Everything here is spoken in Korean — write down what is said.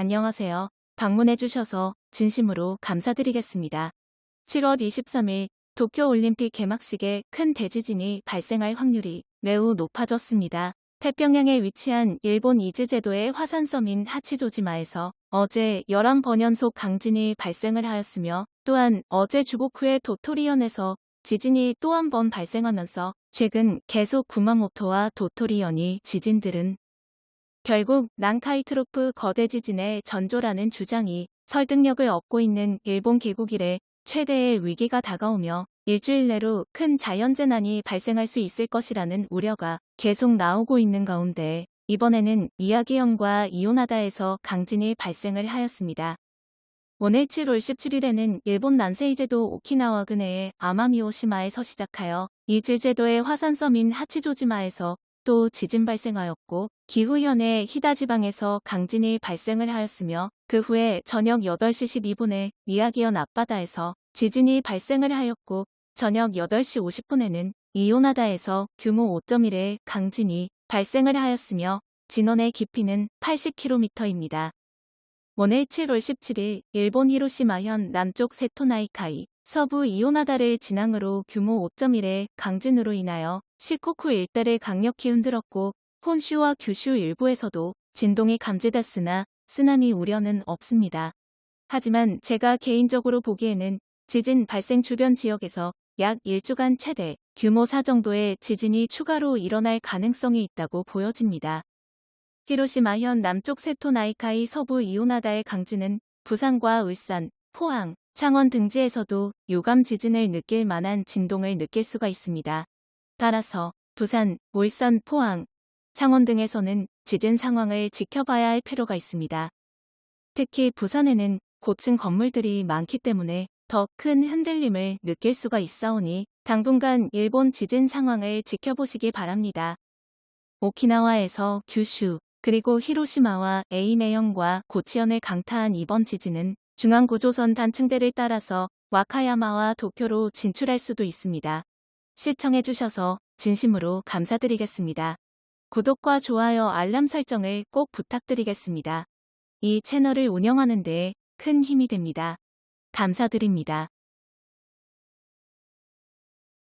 안녕하세요. 방문해주셔서 진심으로 감사드리겠습니다. 7월 23일 도쿄올림픽 개막식에 큰 대지진이 발생할 확률이 매우 높아졌습니다. 태평양에 위치한 일본 이즈제도의 화산섬인 하치조지마에서 어제 11번 연속 강진이 발생을 하였으며 또한 어제 주보쿠의 도토리현에서 지진이 또 한 번 발생하면서 최근 계속 구마모토와 도토리현이 지진들은 결국 난카이트로프 거대 지진의 전조라는 주장이 설득력을 얻고 있는 일본 개국 이래 최대의 위기가 다가오며 일주일 내로 큰 자연재난이 발생할 수 있을 것이라는 우려가 계속 나오고 있는 가운데 이번에는 미야기현과 이오나다에서 강진이 발생을 하였습니다. 오늘 7월 17일에는 일본 난세이제도 오키나와 근해의 아마미오시마에서 시작하여 이즈제도의 화산섬인 하치조지마에서 또 지진 발생하였고 기후현의 히다지방에서 강진이 발생을 하였으며 그 후에 저녁 8시 12분에 미야기현 앞바다에서 지진이 발생을 하였고 저녁 8시 50분에는 이오나다에서 규모 5.1의 강진이 발생을 하였으며 진원의 깊이는 80km입니다. 오늘 7월 17일 일본 히로시마현 남쪽 세토나이카이 서부 이오나다를 진앙으로 규모 5.1의 강진으로 인하여 시코쿠 일대를 강력히 흔들었고 폰슈와 규슈 일부에서도 진동이 감지됐으나 쓰나미 우려는 없습니다. 하지만 제가 개인적으로 보기에는 지진 발생 주변 지역에서 약 1주간 최대 규모 4 정도의 지진이 추가로 일어날 가능성이 있다고 보여집니다. 히로시마현 남쪽 세토나이카이 서부 이오나다의 강진은 부산과 울산, 포항, 창원 등지에서도 유감 지진을 느낄 만한 진동을 느낄 수가 있습니다. 따라서 부산, 울산, 포항, 창원 등에서는 지진 상황을 지켜봐야 할 필요가 있습니다. 특히 부산에는 고층 건물들이 많기 때문에 더 큰 흔들림을 느낄 수가 있사오니 당분간 일본 지진 상황을 지켜보시기 바랍니다. 오키나와에서 규슈, 그리고 히로시마와 에이메현과 고치현을 강타한 이번 지진은 중앙구조선 단층대를 따라서 와카야마와 도쿄로 진출할 수도 있습니다. 시청해주셔서 진심으로 감사드리겠습니다. 구독과 좋아요 알람 설정을 꼭 부탁드리겠습니다. 이 채널을 운영하는 데 큰 힘이 됩니다. 감사드립니다.